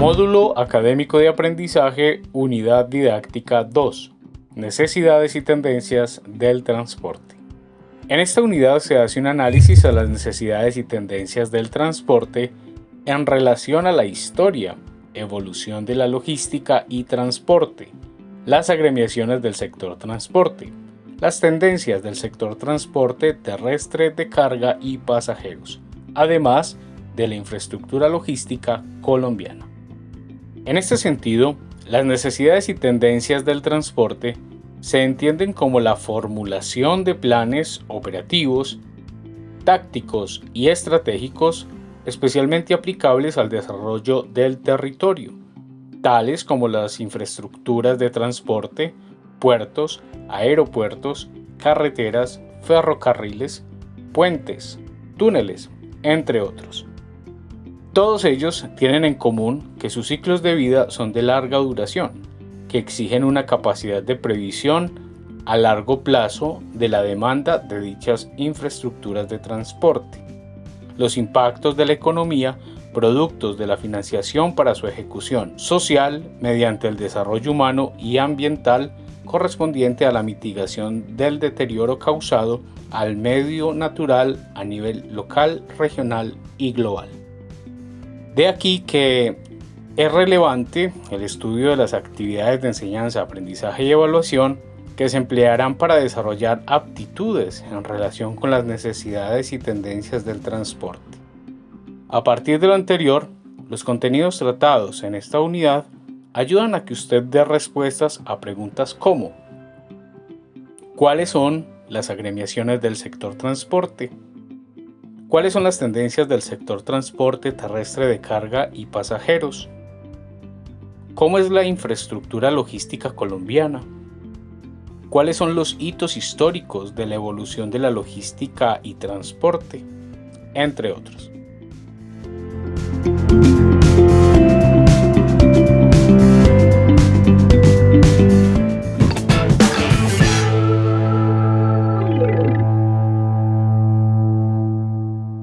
Módulo Académico de Aprendizaje, Unidad Didáctica 2. Necesidades y tendencias del transporte. En esta unidad se hace un análisis a las necesidades y tendencias del transporte en relación a la historia, evolución de la logística y transporte, las agremiaciones del sector transporte, las tendencias del sector transporte terrestre de carga y pasajeros, además de la infraestructura logística colombiana. En este sentido, las necesidades y tendencias del transporte se entienden como la formulación de planes operativos, tácticos y estratégicos especialmente aplicables al desarrollo del territorio, tales como las infraestructuras de transporte, puertos, aeropuertos, carreteras, ferrocarriles, puentes, túneles, entre otros. Todos ellos tienen en común que sus ciclos de vida son de larga duración, que exigen una capacidad de previsión a largo plazo de la demanda de dichas infraestructuras de transporte, los impactos de la economía productos de la financiación para su ejecución social mediante el desarrollo humano y ambiental correspondiente a la mitigación del deterioro causado al medio natural a nivel local, regional y global. De aquí que es relevante el estudio de las actividades de enseñanza, aprendizaje y evaluación que se emplearán para desarrollar aptitudes en relación con las necesidades y tendencias del transporte. A partir de lo anterior, los contenidos tratados en esta unidad ayudan a que usted dé respuestas a preguntas como ¿Cuáles son las agremiaciones del sector transporte? ¿Cuáles son las tendencias del sector transporte terrestre de carga y pasajeros? ¿Cómo es la infraestructura logística colombiana? ¿Cuáles son los hitos históricos de la evolución de la logística y transporte? Entre otros.